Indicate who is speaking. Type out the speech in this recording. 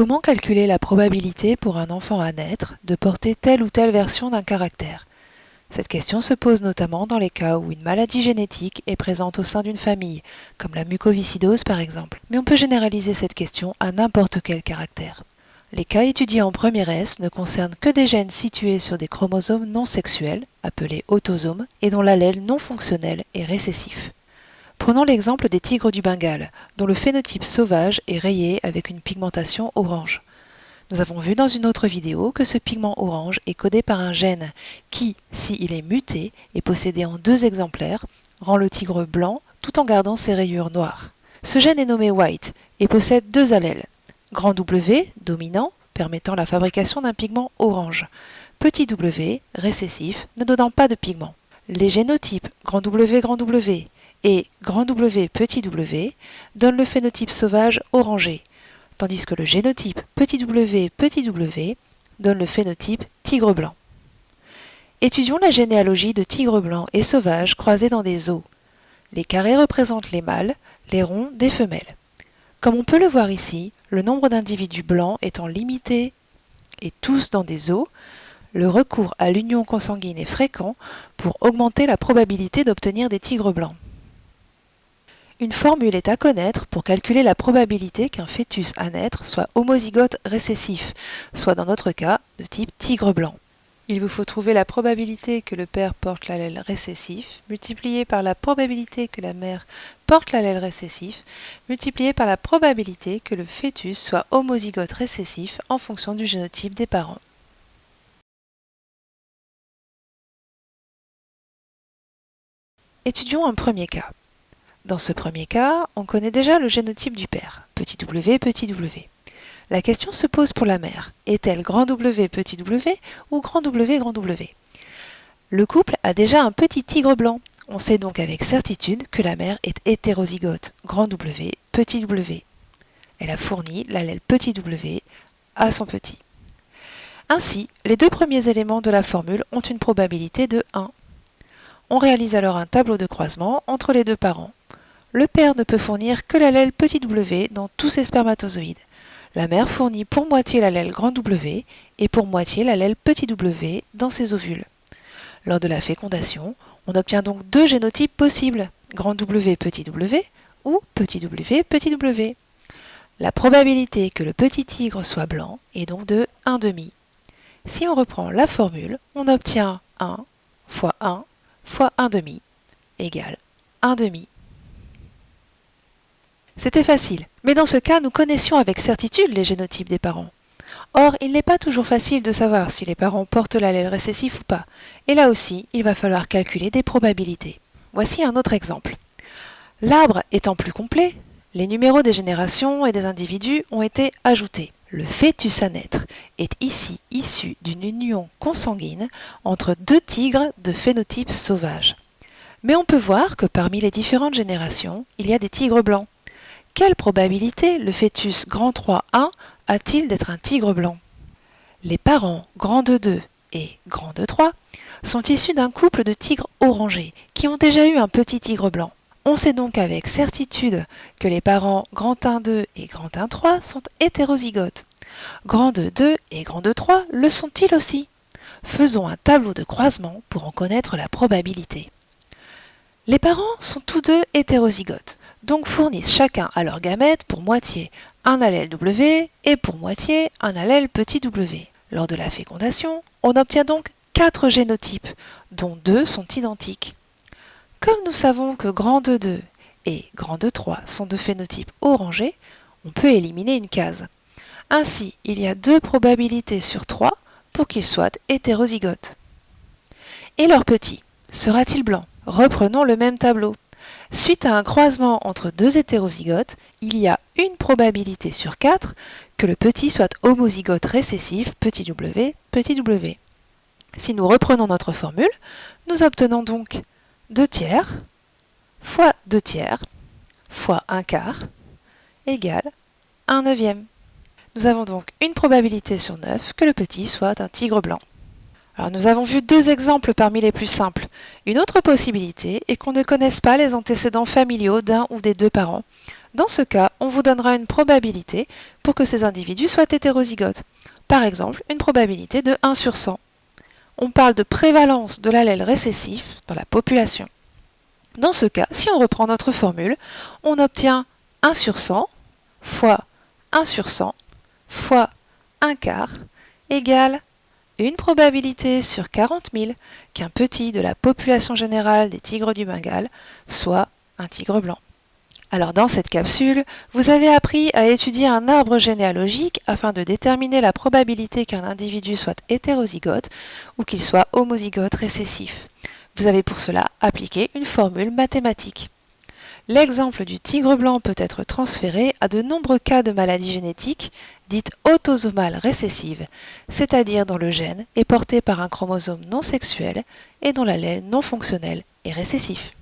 Speaker 1: Comment calculer la probabilité pour un enfant à naître de porter telle ou telle version d'un caractère? Cette question se pose notamment dans les cas où une maladie génétique est présente au sein d'une famille, comme la mucoviscidose par exemple. Mais on peut généraliser cette question à n'importe quel caractère. Les cas étudiés en première S ne concernent que des gènes situés sur des chromosomes non sexuels, appelés autosomes, et dont l'allèle non fonctionnel est récessif. Prenons l'exemple des tigres du Bengale, dont le phénotype sauvage est rayé avec une pigmentation orange. Nous avons vu dans une autre vidéo que ce pigment orange est codé par un gène qui, s'il est muté et possédé en deux exemplaires, rend le tigre blanc tout en gardant ses rayures noires. Ce gène est nommé white et possède deux allèles. Grand W, dominant, permettant la fabrication d'un pigment orange. Petit w, récessif, ne donnant pas de pigment. Les génotypes grand W, grand W et grand W petit w donnent le phénotype sauvage orangé, tandis que le génotype petit w petit w donne le phénotype tigre blanc. Étudions la généalogie de tigres blancs et sauvages croisés dans des os. Les carrés représentent les mâles, les ronds des femelles. Comme on peut le voir ici, le nombre d'individus blancs étant limité et tous dans des os, le recours à l'union consanguine est fréquent pour augmenter la probabilité d'obtenir des tigres blancs. Une formule est à connaître pour calculer la probabilité qu'un fœtus à naître soit homozygote récessif, soit dans notre cas de type tigre blanc. Il vous faut trouver la probabilité que le père porte l'allèle récessif, multipliée par la probabilité que la mère porte l'allèle récessif, multipliée par la probabilité que le fœtus soit homozygote récessif en fonction du génotype des parents. Étudions un premier cas. Dans ce premier cas, on connaît déjà le génotype du père, petit w, petit w. La question se pose pour la mère. Est-elle grand W, petit w ou grand W, grand W? Le couple a déjà un petit tigre blanc. On sait donc avec certitude que la mère est hétérozygote, grand W, petit w. Elle a fourni l'allèle petit w à son petit. Ainsi, les deux premiers éléments de la formule ont une probabilité de 1. On réalise alors un tableau de croisement entre les deux parents le père ne peut fournir que l'allèle petit w dans tous ses spermatozoïdes. La mère fournit pour moitié l'allèle grand W et pour moitié l'allèle petit w dans ses ovules. Lors de la fécondation, on obtient donc deux génotypes possibles, grand W petit w ou petit w petit w. La probabilité que le petit tigre soit blanc est donc de 1,5. Si on reprend la formule, on obtient 1 fois 1 fois 1,5 égale 1,5. C'était facile, mais dans ce cas, nous connaissions avec certitude les génotypes des parents. Or, il n'est pas toujours facile de savoir si les parents portent l'allèle récessif ou pas, et là aussi, il va falloir calculer des probabilités. Voici un autre exemple. L'arbre étant plus complet, les numéros des générations et des individus ont été ajoutés. Le fœtus à naître est ici issu d'une union consanguine entre deux tigres de phénotype sauvage. Mais on peut voir que parmi les différentes générations, il y a des tigres blancs, quelle probabilité le fœtus grand 3A a-t-il d'être un tigre blanc? Les parents grand 2 et grand 3 sont issus d'un couple de tigres orangés qui ont déjà eu un petit tigre blanc. On sait donc avec certitude que les parents grand 1 2 et grand 1 3 sont hétérozygotes. Grand 2 et grand 3 le sont-ils aussi? Faisons un tableau de croisement pour en connaître la probabilité. Les parents sont tous deux hétérozygotes donc fournissent chacun à leur gamète pour moitié un allèle W et pour moitié un allèle petit w. Lors de la fécondation, on obtient donc quatre génotypes, dont deux sont identiques. Comme nous savons que grand 2 et grand 3 sont de phénotypes orangés, on peut éliminer une case. Ainsi, il y a deux probabilités sur trois pour qu'ils soient hétérozygotes. Et leur petit, sera-t-il blanc? Reprenons le même tableau. Suite à un croisement entre deux hétérozygotes, il y a une probabilité sur 4 que le petit soit homozygote récessif petit w petit w. Si nous reprenons notre formule, nous obtenons donc 2 tiers fois 2 tiers fois 1 quart égale 1 neuvième. Nous avons donc une probabilité sur 9 que le petit soit un tigre blanc. Nous avons vu deux exemples parmi les plus simples. Une autre possibilité est qu'on ne connaisse pas les antécédents familiaux d'un ou des deux parents. Dans ce cas, on vous donnera une probabilité pour que ces individus soient hétérozygotes. Par exemple, une probabilité de 1 sur 100. On parle de prévalence de l'allèle récessif dans la population. Dans ce cas, si on reprend notre formule, on obtient 1 sur 100 fois 1 sur 100 fois 1 quart égale une probabilité sur 40 000 qu'un petit de la population générale des tigres du Bengale soit un tigre blanc. Alors dans cette capsule, vous avez appris à étudier un arbre généalogique afin de déterminer la probabilité qu'un individu soit hétérozygote ou qu'il soit homozygote récessif. Vous avez pour cela appliqué une formule mathématique. L'exemple du tigre blanc peut être transféré à de nombreux cas de maladies génétiques dites autosomales récessives, c'est-à-dire dont le gène est porté par un chromosome non sexuel et dont l'allèle non fonctionnel est récessif.